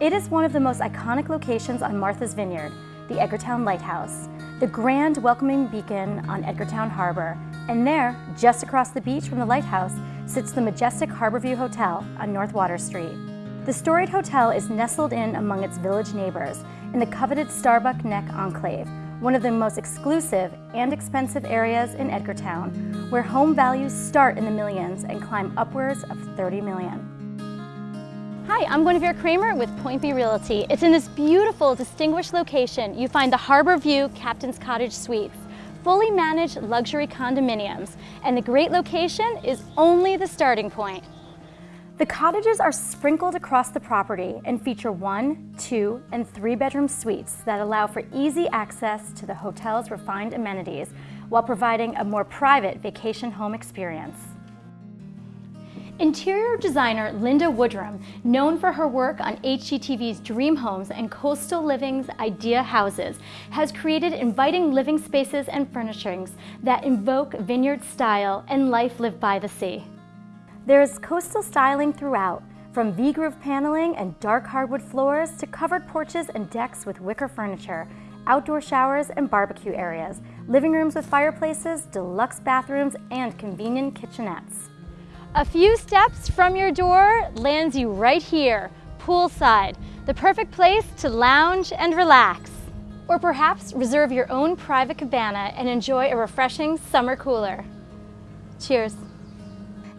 It is one of the most iconic locations on Martha's Vineyard, the Edgartown Lighthouse, the grand welcoming beacon on Edgartown Harbor. And there, just across the beach from the lighthouse, sits the majestic Harborview Hotel on North Water Street. The storied hotel is nestled in among its village neighbors in the coveted Starbuck Neck Enclave, one of the most exclusive and expensive areas in Edgartown, where home values start in the millions and climb upwards of 30 million. Hi, I'm Guinevere Kramer with Point B Realty. It's in this beautiful, distinguished location you find the Harbor View Captain's Cottage Suites, fully managed luxury condominiums, and the great location is only the starting point. The cottages are sprinkled across the property and feature one, two, and three bedroom suites that allow for easy access to the hotel's refined amenities while providing a more private vacation home experience. Interior designer Linda Woodrum, known for her work on HGTV's Dream Homes and Coastal Living's Idea Houses, has created inviting living spaces and furnishings that invoke vineyard style and life lived by the sea. There is coastal styling throughout, from V-groove paneling and dark hardwood floors to covered porches and decks with wicker furniture, outdoor showers and barbecue areas, living rooms with fireplaces, deluxe bathrooms, and convenient kitchenettes. A few steps from your door lands you right here, poolside, the perfect place to lounge and relax. Or perhaps reserve your own private cabana and enjoy a refreshing summer cooler. Cheers.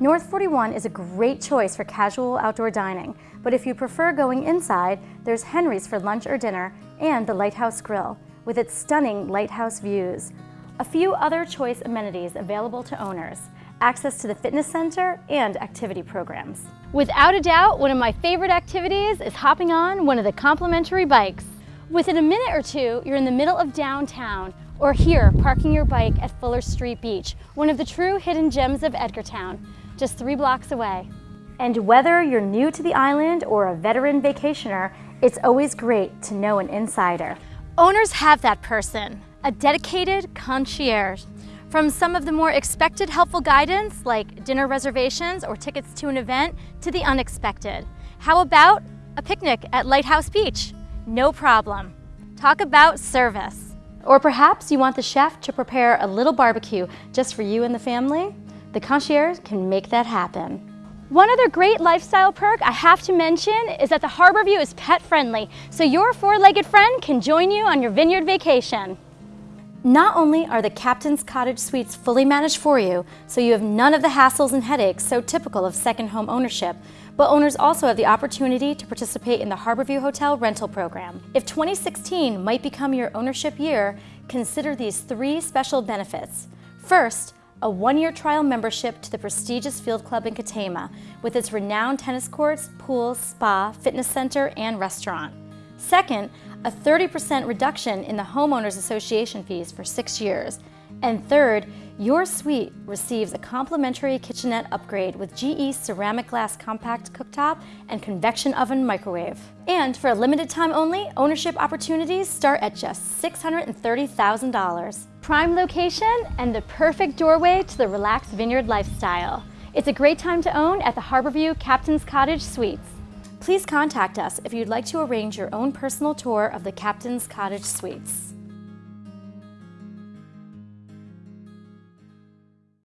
North 41 is a great choice for casual outdoor dining, but if you prefer going inside, there's Henry's for lunch or dinner and the Lighthouse Grill, with its stunning lighthouse views. A few other choice amenities available to owners, access to the fitness center, and activity programs. Without a doubt, one of my favorite activities is hopping on one of the complimentary bikes. Within a minute or two, you're in the middle of downtown, or here, parking your bike at Fuller Street Beach, one of the true hidden gems of Edgartown, just three blocks away. And whether you're new to the island or a veteran vacationer, it's always great to know an insider. Owners have that person, a dedicated concierge from some of the more expected helpful guidance like dinner reservations or tickets to an event to the unexpected. How about a picnic at Lighthouse Beach? No problem. Talk about service. Or perhaps you want the chef to prepare a little barbecue just for you and the family? The concierge can make that happen. One other great lifestyle perk I have to mention is that the Harborview is pet friendly, so your four-legged friend can join you on your vineyard vacation. Not only are the Captain's Cottage Suites fully managed for you, so you have none of the hassles and headaches so typical of second home ownership, but owners also have the opportunity to participate in the Harborview Hotel rental program. If 2016 might become your ownership year, consider these three special benefits. First, a one-year trial membership to the prestigious Field Club in Katama, with its renowned tennis courts, pools, spa, fitness center, and restaurant. Second, a 30% reduction in the Homeowners Association fees for six years. And third, your suite receives a complimentary kitchenette upgrade with GE ceramic glass compact cooktop and convection oven microwave. And for a limited time only, ownership opportunities start at just $630,000. Prime location and the perfect doorway to the relaxed vineyard lifestyle. It's a great time to own at the Harborview Captain's Cottage Suites. Please contact us if you'd like to arrange your own personal tour of the Captain's Cottage Suites.